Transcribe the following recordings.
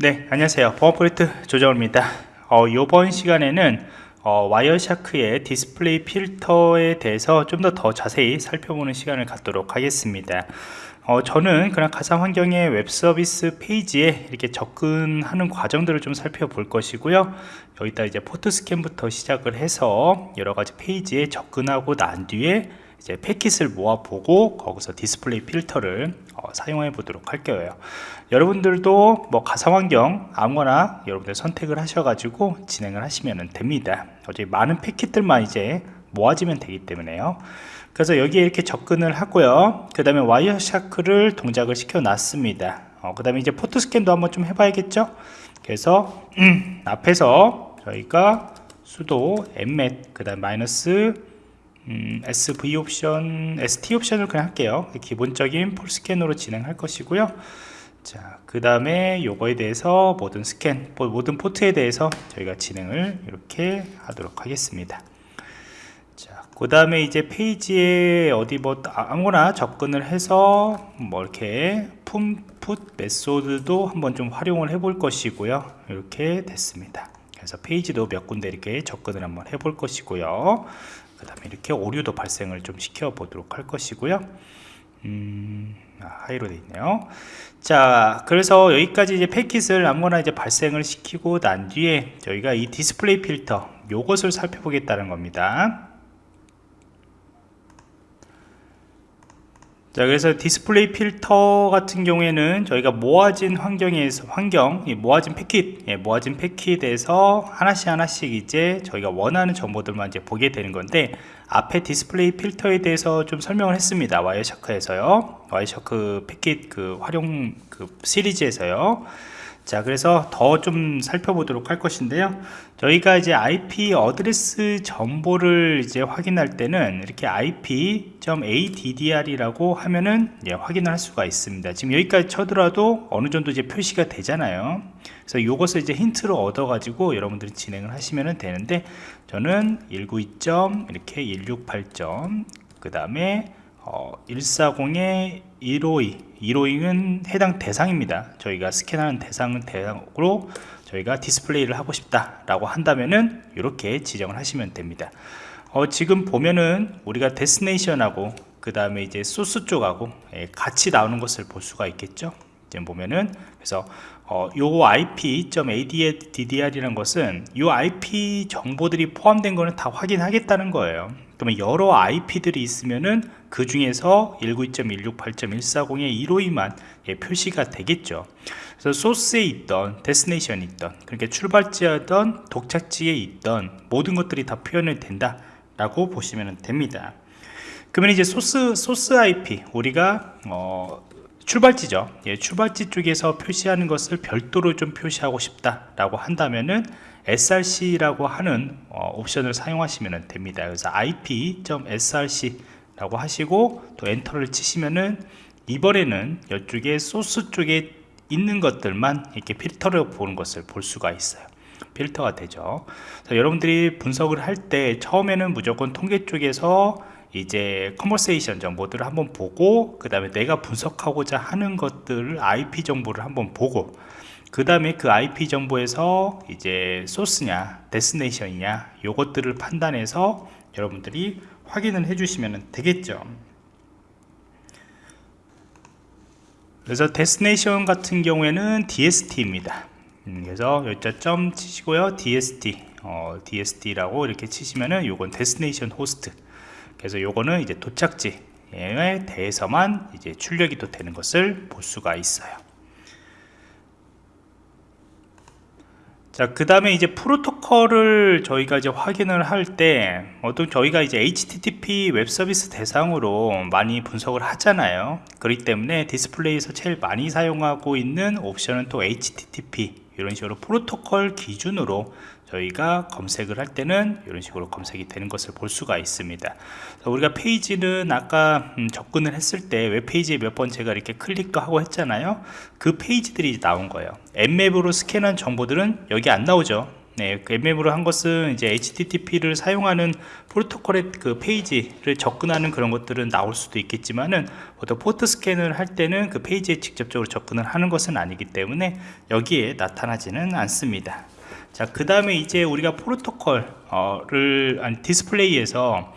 네 안녕하세요. 보안 프로젝트 조정호입니다. 어, 이번 시간에는 어, 와이어샤크의 디스플레이 필터에 대해서 좀 더 더 자세히 살펴보는 시간을 갖도록 하겠습니다. 어, 저는 그냥 가상 환경의 웹 서비스 페이지에 이렇게 접근하는 과정들을 좀 살펴볼 것이고요. 여기다 이제 포트 스캔부터 시작을 해서 여러 가지 페이지에 접근하고 난 뒤에 이제 패킷을 모아보고 거기서 디스플레이 필터를 어, 사용해 보도록 할 거예요. 여러분들도 뭐 가상환경 아무거나 여러분들 선택을 하셔가지고 진행을 하시면 됩니다. 어차피 많은 패킷들만 이제 모아지면 되기 때문에요. 그래서 여기에 이렇게 접근을 하고요. 그 다음에 Wireshark를 동작을 시켜 놨습니다. 어, 그 다음에 이제 포트 스캔도 한번 좀 해봐야겠죠? 그래서 음, 앞에서 저희가 sudo nmap 그 다음 마이너스 음, SV 옵션, sT 옵션을 그냥 할게요. 기본적인 full 스캔으로 진행할 것이고요. 자, 그 다음에 요거에 대해서 모든 스캔, 모든 포트에 대해서 저희가 진행을 이렇게 하도록 하겠습니다. 자, 그 다음에 이제 페이지에 어디 뭐 아무거나 접근을 해서 뭐 이렇게 품, put method도 한번 좀 활용을 해 볼 것이고요. 이렇게 됐습니다. 그래서 페이지도 몇 군데 이렇게 접근을 한번 해볼 것이고요. 그 다음에 이렇게 오류도 발생을 좀 시켜 보도록 할 것이고요. 음, 아, 하이로 되어 있네요. 자 그래서 여기까지 이제 패킷을 아무거나 이제 발생을 시키고 난 뒤에 저희가 이 디스플레이 필터 요것을 살펴보겠다는 겁니다 자 그래서 디스플레이 필터 같은 경우에는 저희가 모아진 환경에서 환경 모아진 패킷 예, 모아진 패킷에서 하나씩 하나씩 이제 저희가 원하는 정보들만 이제 보게 되는 건데 앞에 디스플레이 필터에 대해서 좀 설명을 했습니다. Wireshark에서요. Wireshark 패킷 그 활용 그 시리즈에서요 자 그래서 더 좀 살펴보도록 할 것인데요 저희가 이제 IP 어드레스 정보를 이제 확인할 때는 이렇게 IP.addr 이라고 하면은 예, 확인을 할 수가 있습니다 지금 여기까지 쳐더라도 어느 정도 이제 표시가 되잖아요 그래서 이것을 이제 힌트로 얻어 가지고 여러분들이 진행을 하시면 되는데 저는 192. 이렇게 168. 그 다음에 어, 140에 152 152는 해당 대상입니다. 저희가 스캔하는 대상은 대상으로 저희가 디스플레이를 하고 싶다 라고 한다면은 이렇게 지정을 하시면 됩니다. 어, 지금 보면은 우리가 데스네이션하고 그 다음에 이제 소스 쪽하고 예, 같이 나오는 것을 볼 수가 있겠죠? 지금 보면은. 그래서 어, 요 IP.addr이라는 것은 요 IP 정보들이 포함된 거는 다 확인하겠다는 거예요 그러면 여러 IP들이 있으면은 그 중에서 192.168.140의 152만 예, 표시가 되겠죠. 그래서 소스에 있던 데스네이션이 있던 그러니까 출발지였던 독착지에 있던 모든 것들이 다 표현이 된다 라고 보시면 됩니다. 그러면 이제 소스 소스 IP 우리가 어, 출발지죠. 예, 출발지 쪽에서 표시하는 것을 별도로 좀 표시하고 싶다 라고 한다면은 src라고 하는 어, 옵션을 사용하시면 됩니다. 그래서 ip.src 라고 하시고 또 엔터를 치시면은 이번에는 이쪽에 소스 쪽에 있는 것들만 이렇게 필터를 보는 것을 볼 수가 있어요. 필터가 되죠. 여러분들이 분석을 할 때 처음에는 무조건 통계 쪽에서 이제 conversation 정보들을 한번 보고 그 다음에 내가 분석하고자 하는 것들을 IP 정보를 한번 보고 그 다음에 그 IP 정보에서 이제 소스냐 destination이냐 요것들을 판단해서 여러분들이 확인을 해 주시면 되겠죠. 그래서 destination 같은 경우에는 DST입니다. 음, 그래서 여기다 점 치시고요. DST 어, DST라고 이렇게 치시면은 요건 destination 호스트. 그래서 요거는 이제 도착지에 대해서만 이제 출력이 또 되는 것을 볼 수가 있어요 자, 그 다음에 이제 프로토콜을 저희가 이제 확인을 할 때, 어떤 저희가 이제 HTTP 웹 서비스 대상으로 많이 분석을 하잖아요. 그렇기 때문에 디스플레이에서 제일 많이 사용하고 있는 옵션은 또 HTTP, 이런 식으로 프로토콜 기준으로 저희가 검색을 할 때는 이런 식으로 검색이 되는 것을 볼 수가 있습니다. 우리가 페이지는 아까 음, 접근을 했을 때 웹페이지에 몇 번 제가 이렇게 클릭하고 했잖아요. 그 페이지들이 나온 거예요. Nmap으로 스캔한 정보들은 여기 안 나오죠. 네, 그 Nmap으로 한 것은 이제 HTTP를 사용하는 프로토콜의 그 페이지를 접근하는 그런 것들은 나올 수도 있겠지만은 보통 포트 스캔을 할 때는 그 페이지에 직접적으로 접근을 하는 것은 아니기 때문에 여기에 나타나지는 않습니다. 자, 그 다음에 이제 우리가 프로토콜을 아니 디스플레이에서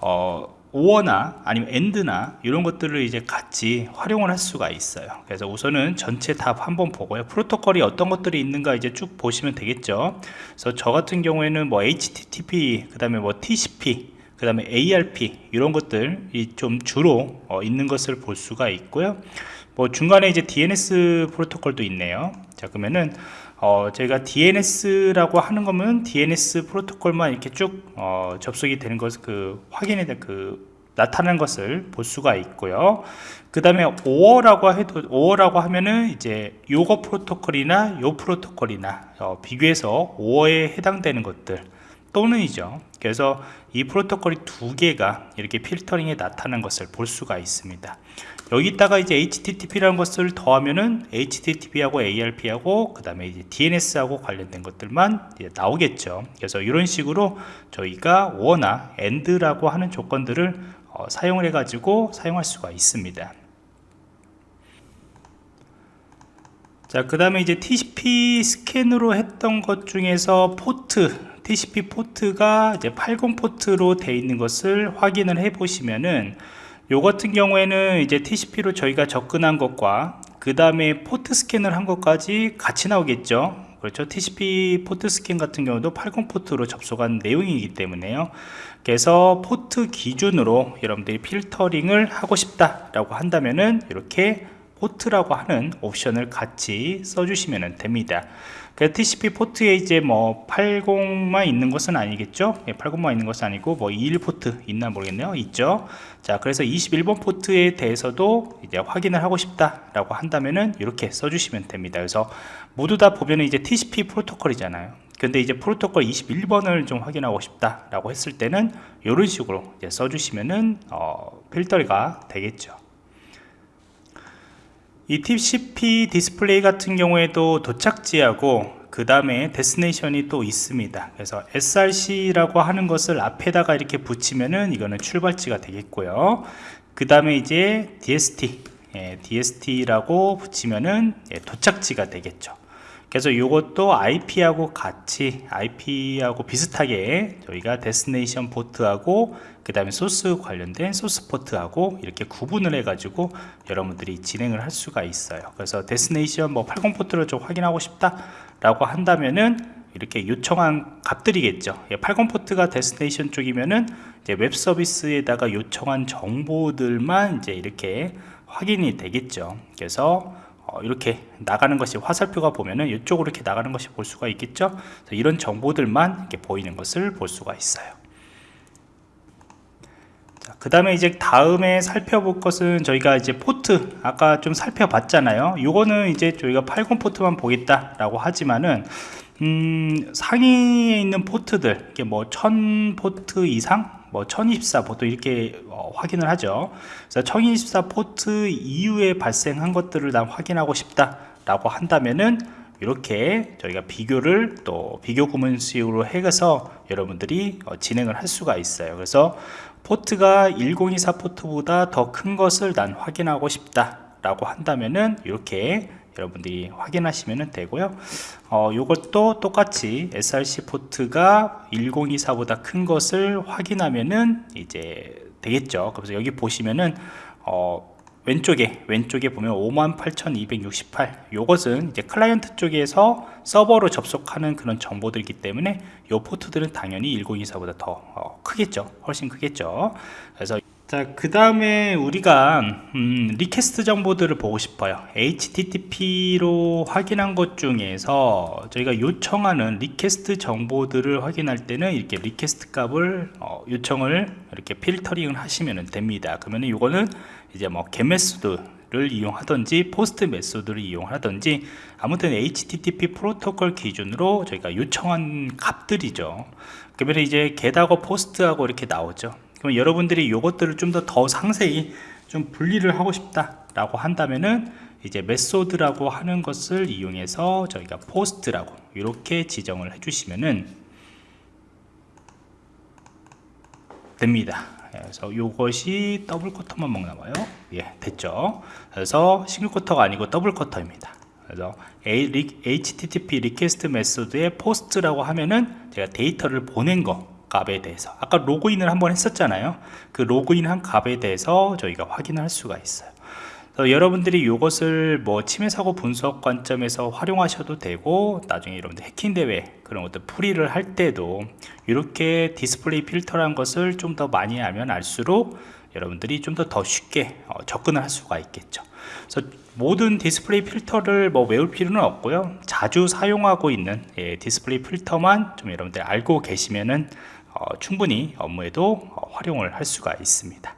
어, or나 아니면 and나 이런 것들을 이제 같이 활용을 할 수가 있어요. 그래서 우선은 전체 다 한번 보고요. 프로토콜이 어떤 것들이 있는가 이제 쭉 보시면 되겠죠. 그래서 저 같은 경우에는 뭐 HTTP 그 다음에 뭐 TCP 그 다음에 ARP 이런 것들이 좀 주로 어, 있는 것을 볼 수가 있고요. 뭐 중간에 이제 DNS 프로토콜도 있네요. 자 그러면은 어, 저희가 DNS라고 하는 거면 DNS 프로토콜만 이렇게 쭉 어, 접속이 되는 것을 그 확인해 그 나타나는 것을 볼 수가 있고요. 그 다음에 5어라고 해도 5어라고 하면은 이제 요거 프로토콜이나 요 프로토콜이나 어, 비교해서 5어에 해당되는 것들 또는이죠. 그래서 이 프로토콜이 두 개가 이렇게 필터링에 나타나는 것을 볼 수가 있습니다. 여기다가 이제 HTTP라는 것을 더하면은 HTTP하고 ARP하고 그 다음에 이제 DNS하고 관련된 것들만 나오겠죠. 그래서 이런 식으로 저희가 OR나 AND라고 하는 조건들을 어, 사용을 해 가지고 사용할 수가 있습니다. 자, 그 다음에 이제 TCP 스캔으로 했던 것 중에서 포트, TCP 포트가 이제 80 포트로 되어 있는 것을 확인을 해 보시면은 요 같은 경우에는 이제 TCP로 저희가 접근한 것과 그 다음에 포트 스캔을 한 것까지 같이 나오겠죠. 그렇죠? TCP 포트 스캔 같은 경우도 80 포트로 접속한 내용이기 때문에요. 그래서 포트 기준으로 여러분들이 필터링을 하고 싶다 라고 한다면은 이렇게 포트라고 하는 옵션을 같이 써주시면 됩니다. 그 TCP 포트에 이제 뭐 80만 있는 것은 아니겠죠? 80만 예, 있는 것은 아니고 뭐 21 포트 있나 모르겠네요. 있죠? 자 그래서 21번 포트에 대해서도 이제 확인을 하고 싶다 라고 한다면은 이렇게 써주시면 됩니다. 그래서 모두 다 보면은 이제 TCP 프로토콜이잖아요. 근데 이제 프로토콜 21번을 좀 확인하고 싶다 라고 했을 때는 이런 식으로 써주시면은 어, 필터가 되겠죠 이 TCP 디스플레이 같은 경우에도 도착지하고 그 다음에 destination이 또 있습니다. 그래서 SRC라고 하는 것을 앞에다가 이렇게 붙이면은 이거는 출발지가 되겠고요. 그 다음에 이제 DST 예, DST라고 붙이면은 예, 도착지가 되겠죠 그래서 이것도 IP하고 같이 IP하고 비슷하게 저희가 destination 포트하고 그 다음에 소스 관련된 소스 포트하고 이렇게 구분을 해 가지고 여러분들이 진행을 할 수가 있어요. 그래서 destination 뭐 80 포트를 좀 확인하고 싶다 라고 한다면은 이렇게 요청한 값들이겠죠. 80 예, 포트가 destination 쪽이면은 이제 웹 서비스에다가 요청한 정보들만 이제 이렇게 확인이 되겠죠. 그래서 어, 이렇게 나가는 것이 화살표가 보면은 이쪽으로 이렇게 나가는 것이 볼 수가 있겠죠? 이런 정보들만 이렇게 보이는 것을 볼 수가 있어요. 그 다음에 이제 다음에 살펴볼 것은 저희가 이제 포트 아까 좀 살펴봤잖아요. 요거는 이제 저희가 80 포트만 보겠다 라고 하지만은 음, 상위에 있는 포트들 이게 뭐 1000 포트 이상 뭐 1024 보통 이렇게 어, 확인을 하죠. 그래서 1024 포트 이후에 발생한 것들을 난 확인하고 싶다 라고 한다면은 이렇게 저희가 비교를 또 비교 구문식으로 해서 여러분들이 어, 진행을 할 수가 있어요. 그래서 포트가 1024 포트보다 더 큰 것을 난 확인하고 싶다 라고 한다면은 이렇게 여러분들이 확인하시면 되고요. 어, 이것도 똑같이 SRC 포트가 1024보다 큰 것을 확인하면은 이제 되겠죠. 그래서 여기 보시면은 어, 왼쪽에 왼쪽에 보면 58,268 요것은 이제 클라이언트 쪽에서 서버로 접속하는 그런 정보들이기 때문에 요 포트들은 당연히 1024보다 더 어, 크겠죠. 훨씬 크겠죠. 그래서 자 그 다음에 우리가 음, request 정보들을 보고 싶어요. HTTP로 확인한 것 중에서 저희가 요청하는 request 정보들을 확인할 때는 이렇게 request 값을 어, 요청을 이렇게 필터링을 하시면 됩니다. 그러면 이거는 이제 뭐 get method를 이용하든지 post method를 이용하든지 아무튼 HTTP 프로토콜 기준으로 저희가 요청한 값들이죠. 그러면 이제 get하고 post하고 이렇게 나오죠 그럼 여러분들이 이것들을 좀 더 더 상세히 좀 분리를 하고 싶다 라고 한다면은 이제 method라고 하는 것을 이용해서 저희가 post라고 이렇게 지정을 해주시면은 됩니다. 그래서 이것이 double quote만 먹나 봐요. 예, 됐죠. 그래서 single quote가 아니고 double quote입니다. 그래서 HTTP 리퀘스트 메소드의 포스트라고 하면은 제가 데이터를 보낸 거 값에 대해서 아까 로그인을 한번 했었잖아요. 그 로그인 한 값에 대해서 저희가 확인할 수가 있어요. 여러분들이 이것을 뭐 침해 사고 분석 관점에서 활용하셔도 되고 나중에 여러분들 해킹 대회 그런 것들 풀이를 할 때도 이렇게 디스플레이 필터라는 것을 좀 더 많이 알면 알수록 여러분들이 좀 더 더 쉽게 어, 접근을 할 수가 있겠죠. 그래서 모든 디스플레이 필터를 뭐 외울 필요는 없고요. 자주 사용하고 있는 예, 디스플레이 필터만 좀 여러분들 알고 계시면은 어, 충분히 업무에도 어, 활용을 할 수가 있습니다.